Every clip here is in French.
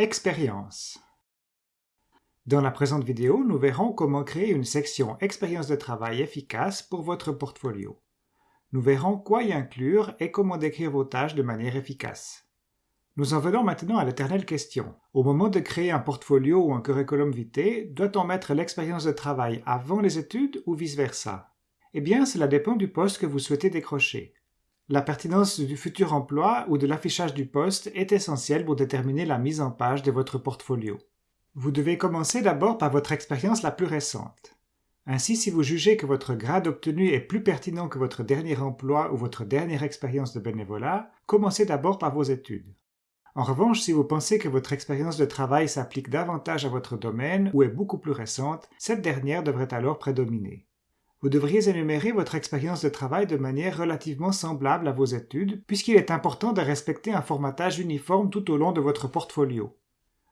Expérience Dans la présente vidéo, nous verrons comment créer une section Expérience de travail efficace pour votre portfolio. Nous verrons quoi y inclure et comment décrire vos tâches de manière efficace. Nous en venons maintenant à l'éternelle question. Au moment de créer un portfolio ou un curriculum vitae, doit-on mettre l'expérience de travail avant les études ou vice-versa? Eh bien, cela dépend du poste que vous souhaitez décrocher. La pertinence du futur emploi ou de l'affichage du poste est essentielle pour déterminer la mise en page de votre portfolio. Vous devez commencer d'abord par votre expérience la plus récente. Ainsi, si vous jugez que votre grade obtenu est plus pertinent que votre dernier emploi ou votre dernière expérience de bénévolat, commencez d'abord par vos études. En revanche, si vous pensez que votre expérience de travail s'applique davantage à votre domaine ou est beaucoup plus récente, cette dernière devrait alors prédominer. Vous devriez énumérer votre expérience de travail de manière relativement semblable à vos études, puisqu'il est important de respecter un formatage uniforme tout au long de votre portfolio.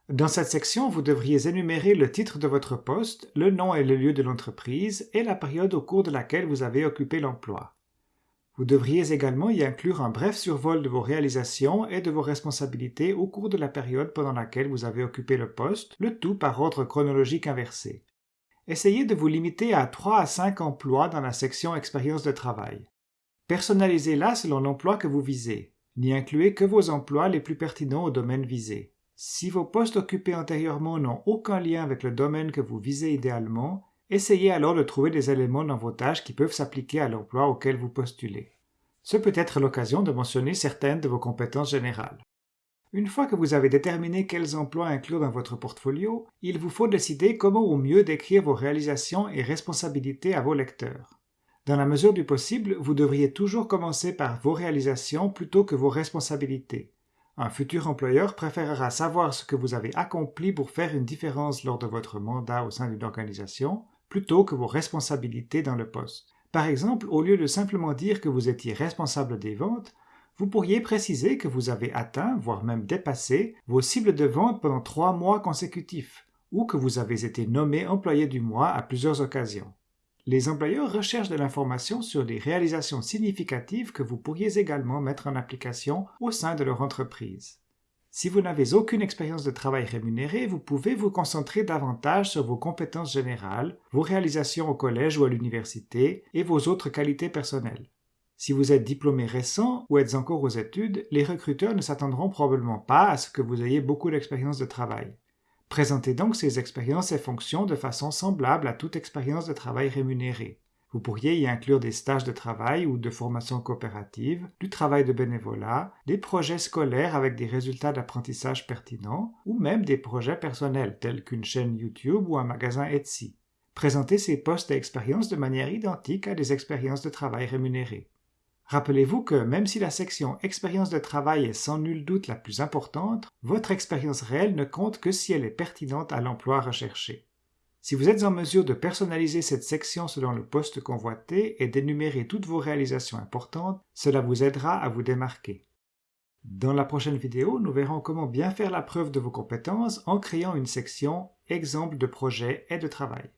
Dans cette section, vous devriez énumérer le titre de votre poste, le nom et le lieu de l'entreprise et la période au cours de laquelle vous avez occupé l'emploi. Vous devriez également y inclure un bref survol de vos réalisations et de vos responsabilités au cours de la période pendant laquelle vous avez occupé le poste, le tout par ordre chronologique inversé. Essayez de vous limiter à 3 à 5 emplois dans la section Expérience de travail. Personnalisez-la selon l'emploi que vous visez. N'y incluez que vos emplois les plus pertinents au domaine visé. Si vos postes occupés antérieurement n'ont aucun lien avec le domaine que vous visez idéalement, essayez alors de trouver des éléments dans vos tâches qui peuvent s'appliquer à l'emploi auquel vous postulez. Ce peut être l'occasion de mentionner certaines de vos compétences générales. Une fois que vous avez déterminé quels emplois inclure dans votre portfolio, il vous faut décider comment au mieux décrire vos réalisations et responsabilités à vos lecteurs. Dans la mesure du possible, vous devriez toujours commencer par vos réalisations plutôt que vos responsabilités. Un futur employeur préférera savoir ce que vous avez accompli pour faire une différence lors de votre mandat au sein d'une organisation, plutôt que vos responsabilités dans le poste. Par exemple, au lieu de simplement dire que vous étiez responsable des ventes, vous pourriez préciser que vous avez atteint, voire même dépassé, vos cibles de vente pendant trois mois consécutifs, ou que vous avez été nommé employé du mois à plusieurs occasions. Les employeurs recherchent de l'information sur les réalisations significatives que vous pourriez également mettre en application au sein de leur entreprise. Si vous n'avez aucune expérience de travail rémunérée, vous pouvez vous concentrer davantage sur vos compétences générales, vos réalisations au collège ou à l'université et vos autres qualités personnelles. Si vous êtes diplômé récent ou êtes encore aux études, les recruteurs ne s'attendront probablement pas à ce que vous ayez beaucoup d'expérience de travail. Présentez donc ces expériences et fonctions de façon semblable à toute expérience de travail rémunérée. Vous pourriez y inclure des stages de travail ou de formation coopérative, du travail de bénévolat, des projets scolaires avec des résultats d'apprentissage pertinents, ou même des projets personnels tels qu'une chaîne YouTube ou un magasin Etsy. Présentez ces postes et expériences de manière identique à des expériences de travail rémunérées. Rappelez-vous que même si la section expérience de travail est sans nul doute la plus importante, votre expérience réelle ne compte que si elle est pertinente à l'emploi recherché. Si vous êtes en mesure de personnaliser cette section selon le poste convoité et d'énumérer toutes vos réalisations importantes, cela vous aidera à vous démarquer. Dans la prochaine vidéo, nous verrons comment bien faire la preuve de vos compétences en créant une section Exemple de projet et de travail.